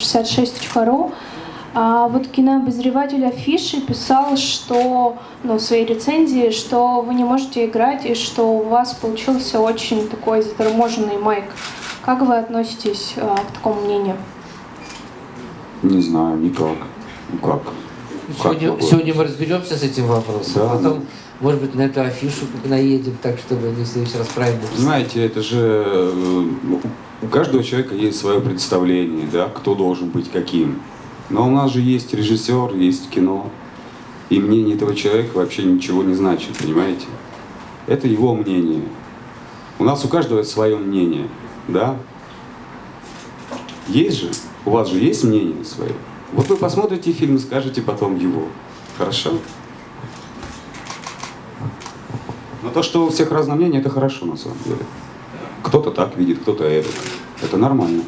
66.ru. А вот кинообозреватель афиши писал, что, ну, в своей рецензии, что вы не можете играть и что у вас получился очень такой заторможенный майк. Как вы относитесь а, к такому мнению? Не знаю, никак. Ну как? Сегодня, Как сегодня мы разберемся с этим вопросом, Да. потом, может быть, на эту афишу наедем, так, чтобы не в следующий раз правильно. Знаете, это же э, у каждого человека есть свое представление, да, кто должен быть каким. Но у нас же есть режиссер, есть кино. И мнение этого человека вообще ничего не значит, понимаете? Это его мнение. У нас у каждого свое мнение, да? Есть же? У вас же есть мнение свое? Вот вы посмотрите фильм скажете потом его. Хорошо? Но то, что у всех разное мнение, это хорошо на самом деле. Кто-то так видит, кто-то это. Это нормально.